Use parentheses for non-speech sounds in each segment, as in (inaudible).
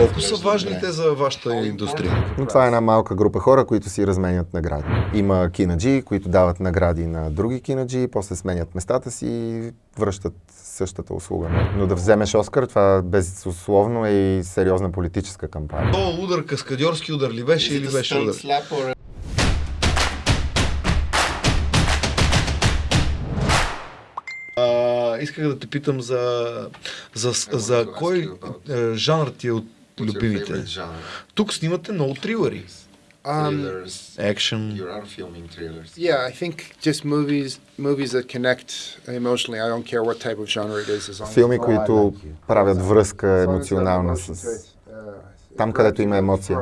Колко са важни те за вашата индустрия? Но това е една малка група хора, които си разменят награди. Има кинаджи, които дават награди на други кинаджи, после сменят местата си и връщат същата услуга. Но да вземеш Оскар, това безусловно е и сериозна политическа кампания. То удар, каскадьорски удар ли беше или беше удар? А, исках да те питам за, за, за кой е, жанр ти е от любимите. Тук снимате много трилъри. Um, Action. You are filming thrillers. yeah, I think just movies movies that connect emotionally. I don't care what type of genre it is. As long as Филми, които правят връзка емоционална с... uh, Там, където има емоция,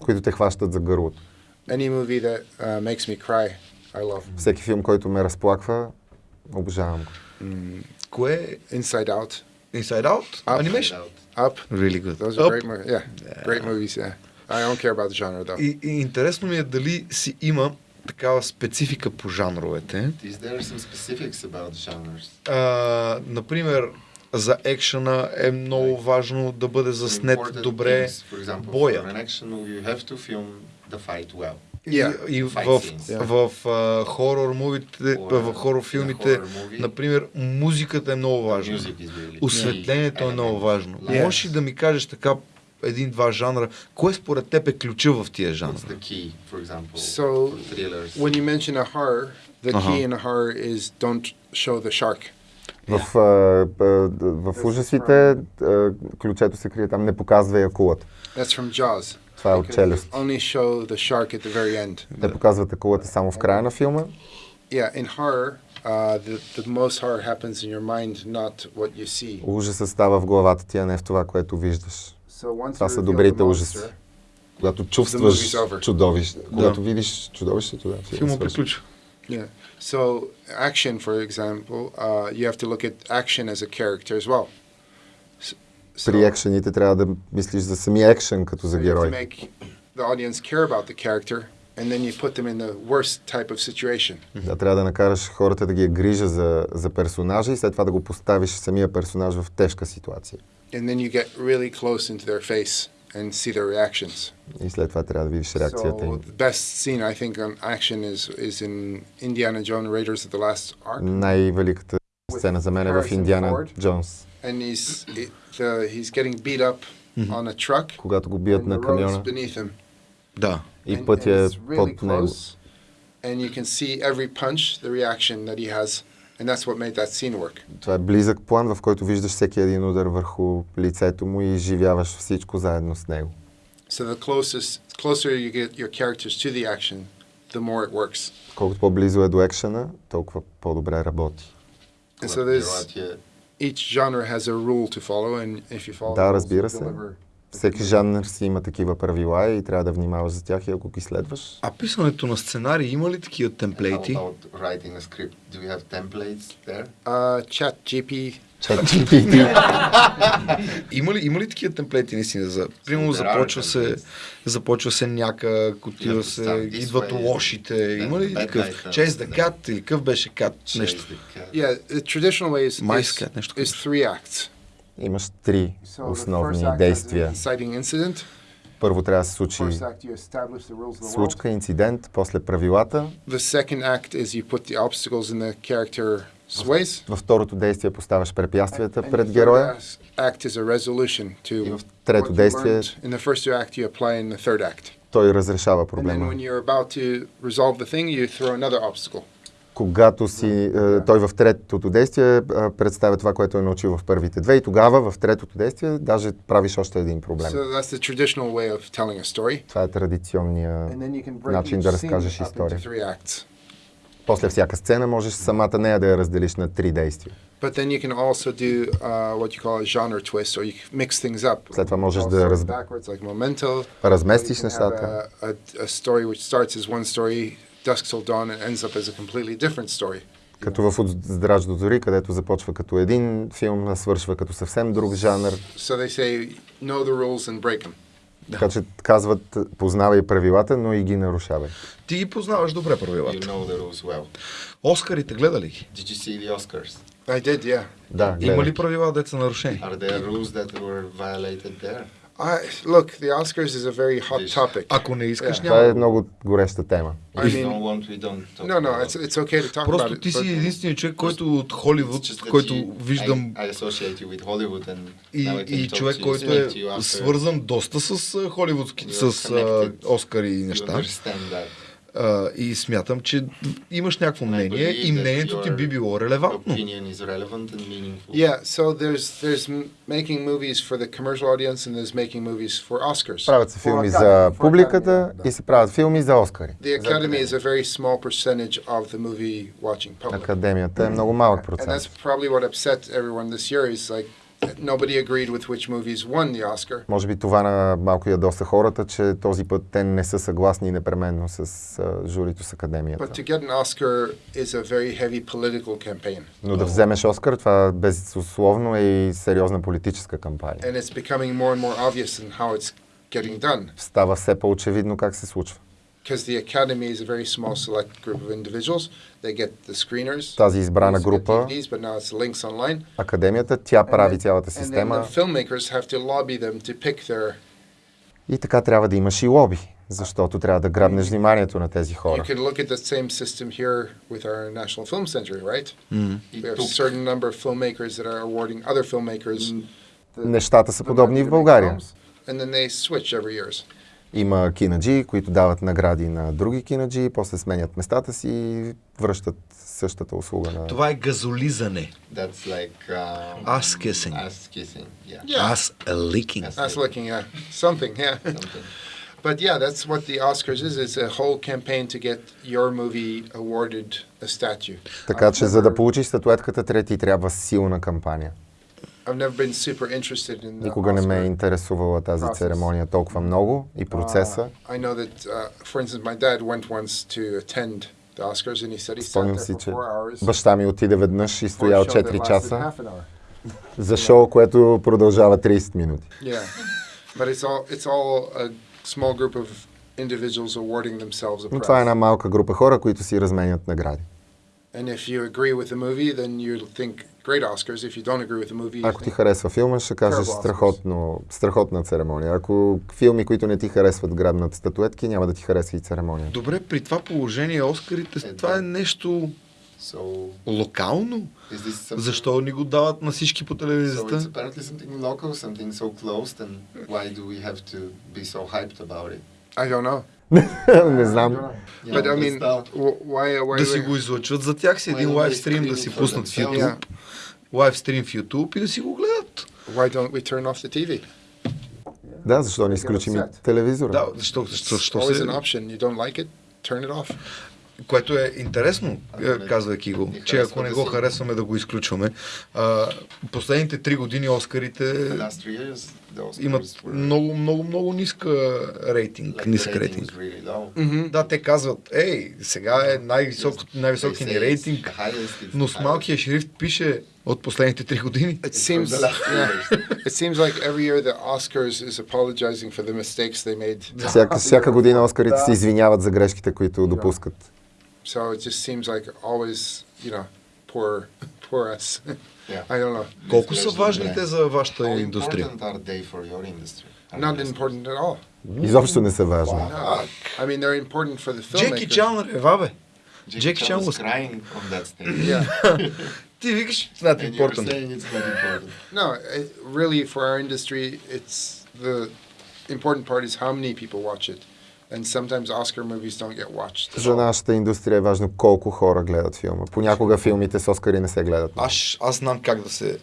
които те хващат за гърлото. Any movie that uh, makes me cry, I love. Всеки филм, който ме разплаква, обожавам го. Кое е Inside Out, Inside Out? Up. Animation? Up. Really good. Those are Up. great movies. Yeah, great movies. Yeah, I don't care about the genre though. И, и интересно ми е дали си има такава специфика по жанровете. Is there some specifics about genres? А, например, за екшена е много важно да бъде заснет добре things. For example, боя. Yeah. И, и в, scenes. в, в хорор мувите, в хорор филмите, например, музиката е много важна. Осветлението е много важно. Lights. Можеш ли да ми кажеш така един-два жанра, кое според теб е ключа в тия жанра? Key, example, So? When you mention a horror, the Uh-huh. key in a horror is don't show the shark. В, а, а, в ужасите а, ключето се крие там, не показва акулата. That's from Jaws. Това е от челюст. you Only show the shark at the very end. Те показват акулата само в края на филма. Yeah, in horror, uh, the, the most horror happens in your mind, not what you see. Ужасът става в главата ти, а не в това, което виждаш. So Това са добрите ужаси. Когато чувстваш чудовище, когато видиш чудовището, да, филма Филма приключва. Yeah. So action, for example, uh, you have to look at action as a character as well. S- So, При екшените трябва да мислиш за самия екшен като за so you have to герой. make the audience care about the character, and then you put them in the worst type of situation. Да, трябва да накараш хората да ги е грижа за, за персонажа и след това да го поставиш самия персонаж в тежка ситуация. And then you get really close into their face and see their reactions. И след това трябва да видиш реакцията So им. the best scene I think on action is is in Indiana Jones Raiders of the Last Ark, Най-великата сцена за мен е в Harrison Индиана Ford. Джонс, and he's it, the, he's getting beat up on a truck, когато го бият and на the road's камиона beneath him. Да. и And- пътя and е it's really под него. close, and you can see every punch, the reaction that he has, And that's what made that scene work. Това е близък план, в който виждаш всеки един удар върху лицето му и изживяваш всичко заедно с него. So the closest, closer you get your characters to the action, the more it works. Колкото по-близо е до екшена, толкова по-добре работи. And so there's е each genre has a rule to follow, and if you follow, Да, разбира се. Всеки жанр си има такива правила и трябва да внимаваш за тях и ако ги следваш. А писането на сценарии има ли такива How темплейти? about writing a script? Do you have templates there? Uh, Chat GP. ChatGPT. (laughs) Има ли, има ли такива темплейти наистина? За, примерно започва се, започва се някак, отива се, идват way, лошите. Има ли такъв? Chase then- the cat или какъв беше кат? Нещо. Yeah, the traditional way is, is, is three acts. Имаш три основни действия. Първо трябва да се случи случка, инцидент, после правилата. Във второто действие поставяш препятствията пред героя. И в трето действие той разрешава проблема. Когато си, е, той в третото действие е, представя това, което е научил в първите две и тогава в третото действие даже правиш още един проблем. So. Това е традиционния And then you can break начин да разкажеш история. После всяка сцена можеш самата нея да я разделиш на три действия. But then you can also do uh, what you call a genre twist, or you mix things up. След това можеш да раз... like Memento. разместиш нещата. A, a, a story which starts as one story, Dusk Till Dawn, and ends up as a completely different story. Като в От здрач до зори, където започва като един филм, а свършва като съвсем друг жанр. So they say, know the rules and break them. Така че казват, познавай правилата, но и ги нарушавай. Ти ги познаваш добре You правилата. know the rules well. Оскарите гледа ли ги? Did you see the Oscars? I did, yeah. Да, Има гледай. ли правила, деца нарушени? Are there rules that were violated there? I, look, the Oscars is a very hot This- topic. Ако не искаш, Yeah. няма. Това е много гореща тема. I mean- No, no, about it's, it. it's okay to talk about Просто it. ти си but- единственият човек, който от Холивуд, който you- виждам I, I associate you with Hollywood and и, и човек, който е свързан доста с а, холивудски, You are с. Оскари и you неща. А, и смятам, че имаш някакво мнение и мнението ти би било релевантно. Opinion is relevant and meaningful. Yeah, so there's there's m- making movies for the commercial audience and there's making movies for Oscars. Правят се филми за публиката и се правят филми за Оскари. The Academy is a very small percentage of the movie watching public. Академията е много малък And процент. that's probably what upset everyone this year is like nobody agreed with which movies won the Oscar. Може би това на малко ядоса хората, че този път те не са съгласни непременно с а, журито с Академията. But to get an Oscar is a very heavy political campaign. Но да вземеш Оскар, това безусловно е и сериозна политическа кампания. And it's becoming more and more obvious in how it's getting done. Става все по-очевидно как се случва. Because the Academy is a very small select group of individuals. They get the screeners. Тази избрана They used to get група, DVDs, but now it's links online. Академията, тя прави And then- цялата And then система the filmmakers have to lobby them to pick their. и така трябва да имаш и лоби, защото трябва да грабнеш вниманието на тези You хора. could look at the same system here with our National Film Center, right? М. It We have a took certain number of filmmakers that are awarding other filmmakers, Нещата са подобни и в България. and then they switch every years. Има кинаджи, които дават награди на други кинаджи, после сменят местата си и връщат същата услуга на... Това е газолизане. That's like um, Ass kissing. Ass kissing. Yeah. Yeah. Аз ликинг. Ass looking at something, yeah. Something. But yeah, that's what the Oscars is. It's a whole campaign to get your movie awarded a statue. Така че за да получиш статуетката, трети трябва силна кампания. Никога не ме е интересувала тази церемония толкова много и процеса. Uh, Спомням си, че баща ми отиде веднъж и стоял show that 4 lasted часа за шоу, което продължава 30 минути. Но това е една малка група хора, които си разменят награди. And if you agree with the movie, then you think great Oscars. If you don't agree with the movie, you Ако ти харесва филма, ще кажеш страхотно, страхотна церемония. Ако филми, които не ти харесват, грабнат статуетки, няма да ти харесва и церемонията. Добре, при това положение Оскарите, Е, това е нещо So локално. something? Защо ни го дават на всички по телевизията? local, so? I don't know. Не знам. But I mean, why? Why? Да си го излъчват за тях си един Why don't лайв they стрим, да си пуснат в? YouTube. Лайв стрим в YouTube и да си го гледат. Why don't we turn off the TV? Да, защо не изключим телевизора? Да, защо, защо, защо Always се... an option. You don't like it, turn it off. Което е интересно, Ако е, не- казвайки го, не че ако не го харесваме да го изключваме. А, последните три години Оскарите the Oscars имат много, много, много ниска рейтинг, нисък рейтинг. Да, те казват, ей, сега е най-висок, най-високи ни рейтинг, но с малкия шрифт пише от последните три години. It seems. Yeah. (laughs) It seems like every year the Oscars is apologizing for the mistakes they made. Всяка, всяка година Оскарите се извиняват за грешките, които допускат. So it just seems like always, you know, poor, poor us. (laughs) Yeah. I don't know. Колко са Misleading, важни yeah. те за вашата How индустрия? important are they for your industry? Not important at all. Изобщо не са важни. No. I mean, they're important for the Джеки filmmakers. Чан рева, бе. Jackie Jackie Chan Chan was was- crying on that stage. (laughs) Yeah. (laughs) Ти викаш, it's not And you're important. saying it's not important. No, it, really, for our industry, it's the important part is how many people watch it. And sometimes Oscar movies don't get watched. at За нашата индустрия е важно колко хора гледат филма. Понякога филмите с Оскари не се гледат. Аз, аз знам как да се...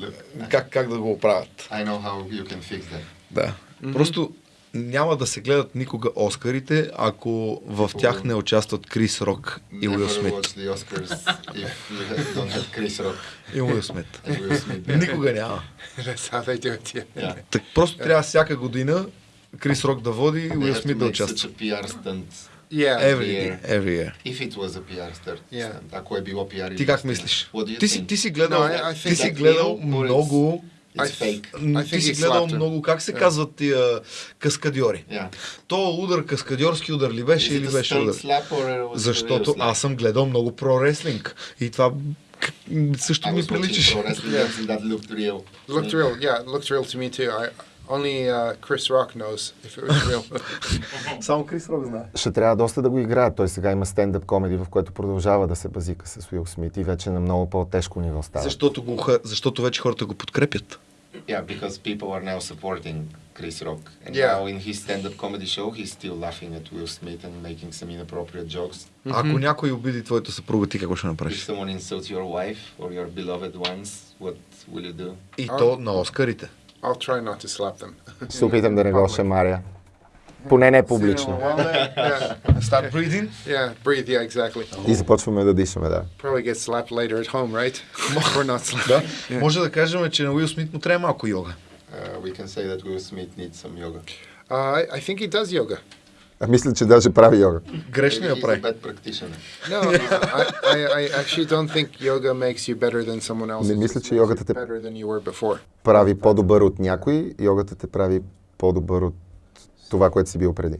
Look, Как, как да го оправят. I know how you can fix that. Да. Просто няма да се гледат никога Оскарите, ако в тях не участват Крис Рок и Уил Never Смит. watch the Oscars if you have- don't have Chris Rock И Уил Смит. and Will Smith. Никога няма. (laughs) That's how they do it. Yeah. Yeah. Так, просто трябва всяка година Крис Рок да води и Уил Смит да участва. Yeah. Every year. Every year. If it was a PR stunt, Yeah. ако е било PR Ти как мислиш? Ти си, ти си гледал, No, ти си гледал много... It's fake. Ти си гледал много, как се Yeah. казват тия каскадьори? Yeah. То удар, каскадьорски удар ли беше или беше удар? Защото аз съм гледал много про реслинг и това също ми приличаше. Yeah. looked real. Looked real. Yeah, looked real to me too. I Only uh, Chris Rock knows if it was real. Само Крис Рок знае. Ще трябва доста да го играят. Той сега има стендъп комеди, в което продължава да се базика с Уил Смит и вече на много по-тежко ниво става. Защото, го, защото вече хората го подкрепят. Yeah, because people are now supporting Chris Rock. And Yeah. now in his stand-up comedy show, he's still laughing at Will Smith and making some inappropriate jokes. Ако някой обиди твоята съпруга, ти какво ще If направиш? someone insults your wife or your beloved ones, what will you do? И то на Оскарите. I'll try not to slap them. Се опитам да не го шамаря. Поне не публично. yeah, Start breathing. yeah, breathe. Yeah, exactly. И започваме да дишаме, да. Probably get slapped later at home, right? or not slapped. Да. Може да кажем, че на Уил Смит му трябва малко йога. Uh, we can say that Will Smith needs some yoga. Uh, I think he does yoga. А мисля, че даже прави йога. Грешно я прави. No, I, I, I actually don't think yoga makes you better than someone else. Не мисля, че йогата те-. Прави по-добър от някой, йогата те прави по-добър от това, което си бил преди.